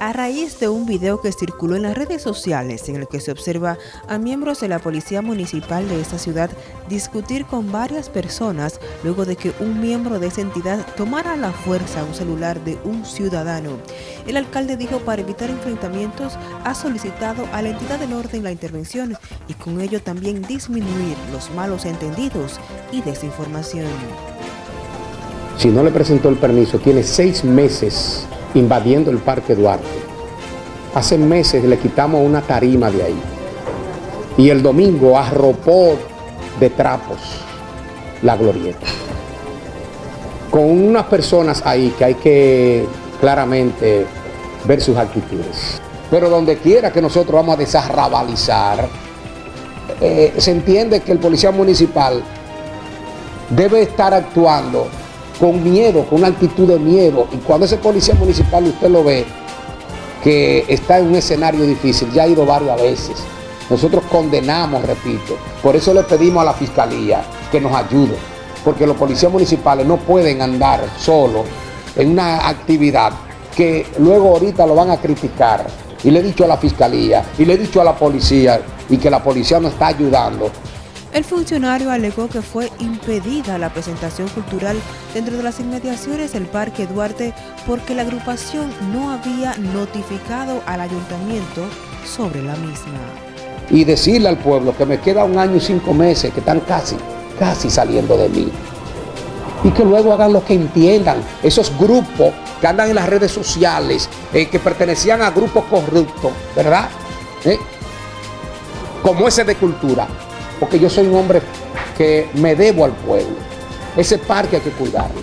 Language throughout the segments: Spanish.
a raíz de un video que circuló en las redes sociales en el que se observa a miembros de la Policía Municipal de esta ciudad discutir con varias personas luego de que un miembro de esa entidad tomara a la fuerza un celular de un ciudadano. El alcalde dijo para evitar enfrentamientos ha solicitado a la entidad del orden la intervención y con ello también disminuir los malos entendidos y desinformación. Si no le presentó el permiso, tiene seis meses invadiendo el Parque Duarte. Hace meses le quitamos una tarima de ahí. Y el domingo arropó de trapos la glorieta. Con unas personas ahí que hay que claramente ver sus actitudes. Pero donde quiera que nosotros vamos a desarrabalizar, eh, se entiende que el policía municipal debe estar actuando con miedo, con una actitud de miedo. Y cuando ese policía municipal usted lo ve, que está en un escenario difícil, ya ha ido varias veces. Nosotros condenamos, repito, por eso le pedimos a la Fiscalía que nos ayude, porque los policías municipales no pueden andar solos en una actividad que luego ahorita lo van a criticar. Y le he dicho a la Fiscalía, y le he dicho a la policía, y que la policía no está ayudando, el funcionario alegó que fue impedida la presentación cultural dentro de las inmediaciones del Parque Duarte porque la agrupación no había notificado al ayuntamiento sobre la misma. Y decirle al pueblo que me queda un año y cinco meses, que están casi, casi saliendo de mí. Y que luego hagan lo que entiendan. Esos grupos que andan en las redes sociales, eh, que pertenecían a grupos corruptos, ¿verdad? ¿Eh? Como ese de cultura porque yo soy un hombre que me debo al pueblo. Ese parque hay que cuidarlo.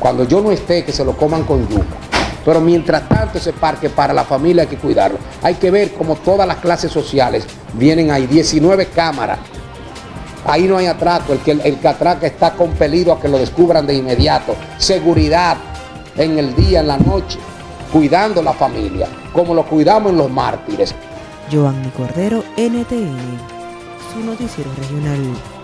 Cuando yo no esté, que se lo coman con yuca. Pero mientras tanto ese parque para la familia hay que cuidarlo. Hay que ver cómo todas las clases sociales vienen ahí, 19 cámaras. Ahí no hay atraco, el que, el que atraca está compelido a que lo descubran de inmediato. Seguridad en el día, en la noche, cuidando la familia, como lo cuidamos en los mártires. Joanny Cordero, NTN su noticiero regional.